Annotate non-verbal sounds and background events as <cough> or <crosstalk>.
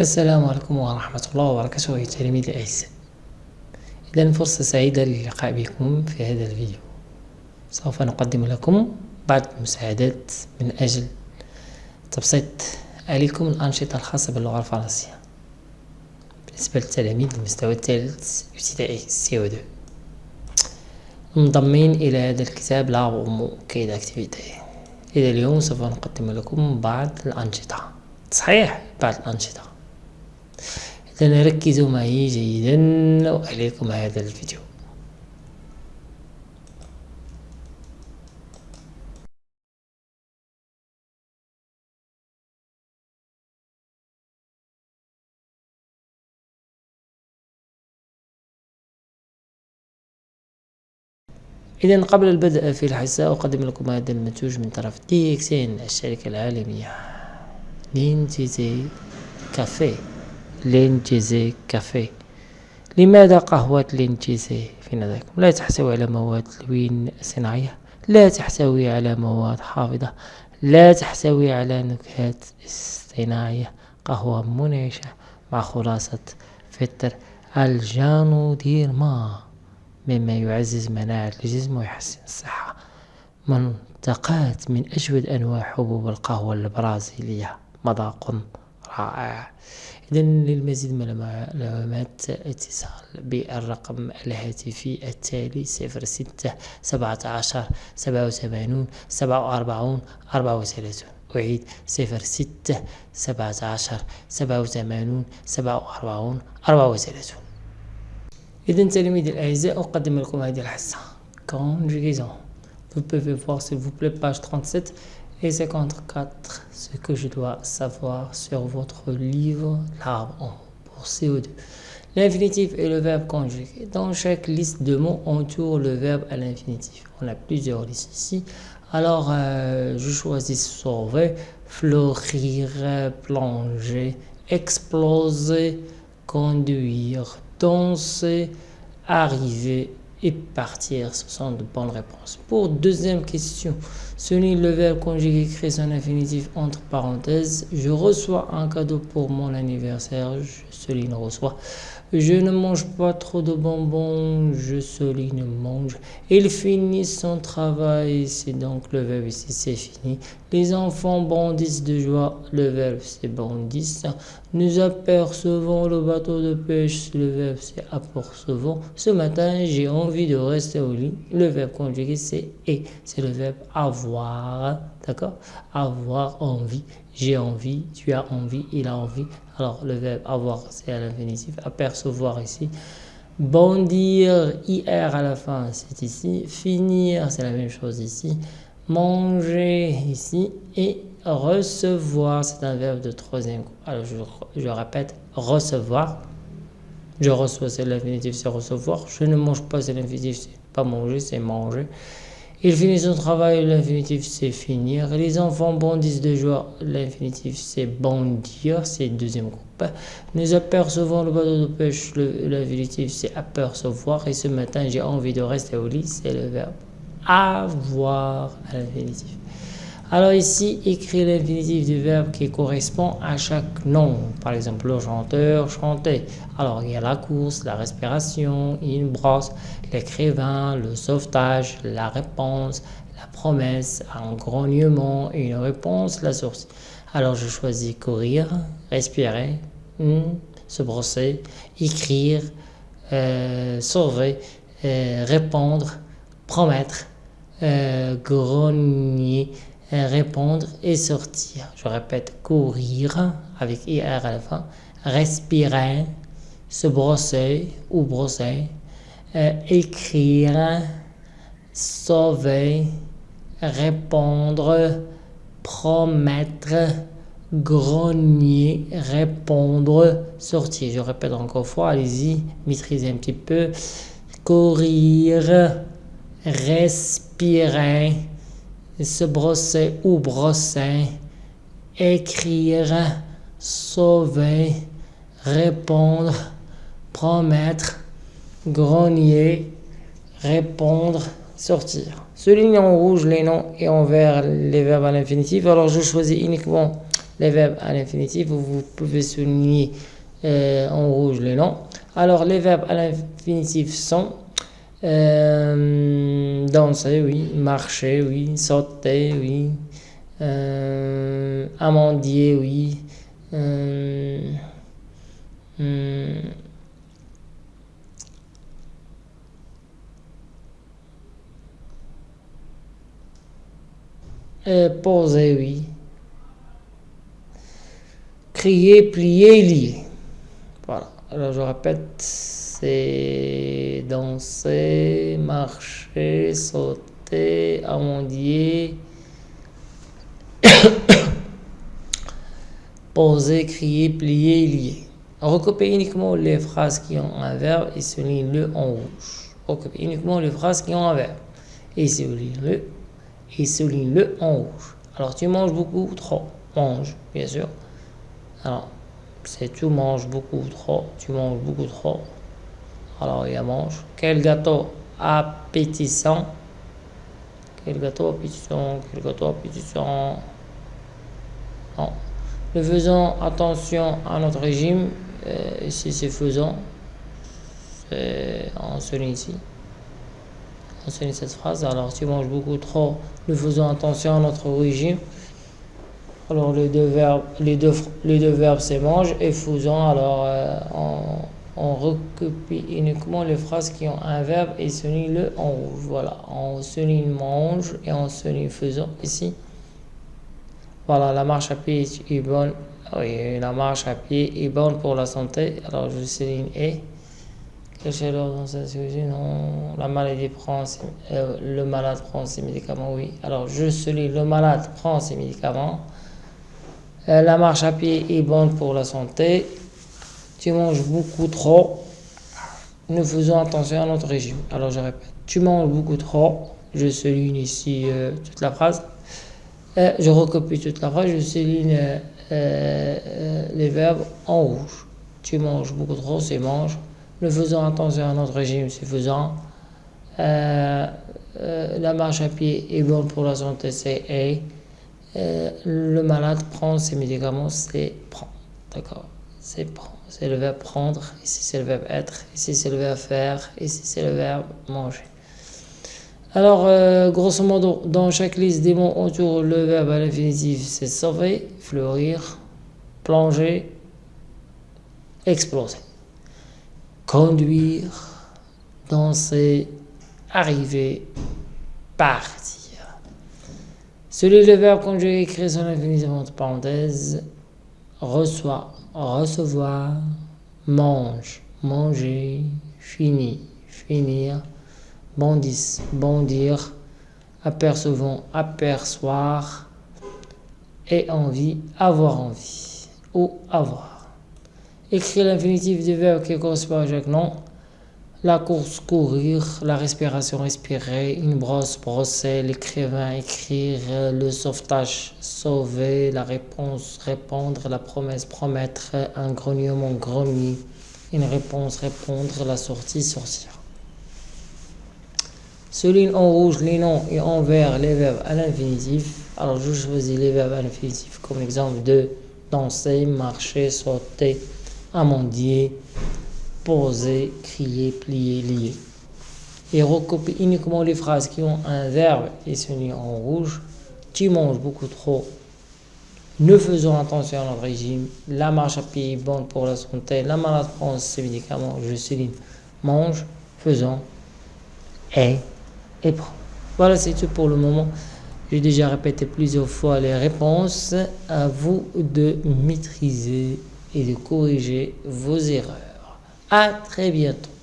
السلام عليكم ورحمة الله وبركاته أيها التلاميذ الأعزاء. إذا فرصة سعيدة للقاء بكم في هذا الفيديو. سوف نقدم لكم بعض المساعدات من أجل تبسيط عليكم الأنشطة الخاصة باللغة الفرنسية. بالنسبة للتلاميذ المستوى الثالث ابتدائي سي 2 منضمين إلى هذا الكتاب لا مو كيد أكتيفيتي. إذا اليوم سوف نقدم لكم بعض الأنشطة. صحيح بعض الأنشطة. إذا ركزوا معي جيدا. وأليكم هذا الفيديو. إذا قبل البدء في الحصة أقدم لكم هذا المنتوج من طرف دي إكسين الشركة العالمية لينجيزي كافيه. لينجيزي كافيه لماذا قهوة لينجيزي في نظركم؟ لا تحتوي على مواد تلوين صناعية لا تحتوي على مواد حافظة لا تحتوي على نكهات اصطناعية قهوة منعشة مع خلاصة فطر. الجانو ديرما مما يعزز مناعة الجسم ويحسن الصحة. منتقات من أجود أنواع حبوب القهوة البرازيلية. مذاق. رائع. إذا للمزيد من المعلومات اتصال بالرقم الهاتفي التالي صفر ستة سبعة عشر سبعة وثمانون سبعة وأربعون أربعة وثلاثون. أعيد صفر ستة سبعة عشر سبعة وثمانون سبعة وأربعون أربعة وثلاثون. إذا تلاميذي الأعزاء أقدم لكم هذه الحصة. Conjugaison vous pouvez voir s'il vous plaît page 37 et 54 ce que je dois savoir sur votre livre l'arbre pour CO2 l'infinitif et le verbe conjugué. Dans chaque liste de mots on le verbe à l'infinitif. On a plusieurs listes ici. Alors euh, je choisis sauver fleurir plonger exploser conduire danser, arriver et partir. Ce sont de bonnes réponses. Pour deuxième question, souligne le verbe conjugué crée son infinitif entre parenthèses. Je reçois un cadeau pour mon anniversaire. Souligne reçoit. Je ne mange pas trop de bonbons, je souligne mange. Il finit son travail, c'est donc le verbe ici, c'est fini. Les enfants bondissent de joie, le verbe c'est bondissent. Nous apercevons le bateau de pêche, le verbe c'est apercevons. Ce matin, j'ai envie de rester au lit, le verbe conjugué c'est et, c'est le verbe avoir, d'accord Avoir envie, j'ai envie, tu as envie, il a envie. Alors le verbe avoir c'est à l'infinitif, apercevoir ici. Bondir, IR à la fin, c'est ici. Finir, c'est la même chose ici. Manger ici. Et recevoir, c'est un verbe de troisième. Alors je, je répète, recevoir. Je reçois, c'est l'infinitif, c'est recevoir. Je ne mange pas, c'est l'infinitif, c'est pas manger, c'est manger. Il finit son travail, l'infinitif c'est finir. Les enfants bondissent de joie, l'infinitif c'est bondir, c'est deuxième groupe. Nous apercevons le bateau de pêche, l'infinitif c'est apercevoir. Et ce matin j'ai envie de rester au lit, c'est le verbe avoir à l'infinitif. Alors ici, écrit l'infinitif du verbe qui correspond à chaque nom. Par exemple, le chanteur, chanter. Alors, il y a la course, la respiration, une brosse, l'écrivain, le sauvetage, la réponse, la promesse, un grognement, une réponse, la source. Alors, je choisis courir, respirer, hmm, se brosser, écrire, euh, sauver, euh, répondre, promettre, euh, grogner, répondre et sortir. Je répète, courir avec IR à la respirer, se brosser ou brosser, euh, écrire, sauver, répondre, promettre, grogner, répondre, sortir. Je répète encore une fois, allez-y, maîtrisez un petit peu. Courir, respirer, se brosser ou brosser, écrire, sauver, répondre, promettre, grogner, répondre, sortir. Souligne en rouge les noms et en vert les verbes à l'infinitif. Alors je choisis uniquement les verbes à l'infinitif, vous pouvez souligner euh, en rouge les noms. Alors, les verbes à l'infinitif sont euh, danser, oui, marcher, oui, sauter, oui, euh, amandier, oui, euh, hmm, poser, oui, crier, plier, lier. Voilà. Alors je répète, danser, marcher, sauter, amandier, <coughs> poser, crier, plier, lier. Recopier uniquement les phrases qui ont un verbe et souligne-le en rouge. Recopier uniquement les phrases qui ont un verbe et souligne-le et souligne-le en rouge. Alors tu manges beaucoup, trop? Mange, bien sûr. Alors, c'est tu manges beaucoup trop, tu manges beaucoup trop? Alors, il y a mange. Quel gâteau appétissant. Quel gâteau appétissant, quel gâteau appétissant. Non. Le faisant attention à notre régime, euh, ici c'est faisant, on souligne ici. On souligne cette phrase. Alors, tu manges beaucoup trop, le faisant attention à notre régime. Alors les deux verbes, les deux, les deux verbes c'est mange et faisant. Alors euh, on, on, recopie uniquement les phrases qui ont un verbe et souligne le en rouge. Voilà, on souligne mange et on souligne faisant ici. Voilà, la marche à pied est bonne. Oui, la marche à pied est bonne pour la santé. Alors je souligne et. Quelle chaleur dans cette cuisine Non, la maladie prend euh, le malade prend ses médicaments. Oui. Alors je souligne le malade prend ses médicaments. Euh, la marche à pied est bonne pour la santé. Tu manges beaucoup trop. Nous faisons attention à notre régime. Alors je répète, tu manges beaucoup trop. Je souligne ici euh, toute la phrase. Euh, je recopie toute la phrase. Je souligne les verbes en rouge. Tu manges beaucoup trop, c'est mange. Nous faisons attention à notre régime, c'est faisant. la marche à pied est bonne pour la santé, c'est est. Euh, le malade prend ses médicaments, c'est prend. D'accord C'est le verbe prendre, ici c'est le verbe être, ici c'est le verbe faire, ici c'est le verbe manger. Alors, euh, grosso modo, dans chaque liste des mots autour, le verbe à l'infinitif, c'est sauver, fleurir, plonger, exploser. Conduire, danser, arriver, partir. Celui le verbe conjugué écrit sur l'infinitif entre parenthèses reçoit, recevoir, mange, manger, fini, finir, bondisse, bondir, apercevant, aperçoir, et envie, avoir envie, ou avoir. Écrire l'infinitif du verbe qui correspond à chaque nom la course, courir, la respiration, respirer, une brosse, brosser, l'écrivain, écrire, le sauvetage, sauver, la réponse, répondre, la promesse, promettre, un grognement, grogner, une réponse, répondre, la sortie, sortir. Souligne en rouge les noms et en vert les verbes à l'infinitif. Alors je choisis les verbes à l'infinitif comme exemple de danser, marcher, sauter, amandier, poser, crier, plier, lier. Et recopie uniquement les phrases qui ont un verbe et celui en rouge. Tu manges beaucoup trop. Ne faisons attention à notre régime. La marche à pied est bonne pour la santé. La malade prend ses médicaments. Je souligne. Mange, faisons, et, et prend. Voilà, c'est tout pour le moment. J'ai déjà répété plusieurs fois les réponses. À vous de maîtriser et de corriger vos erreurs. Très bientôt.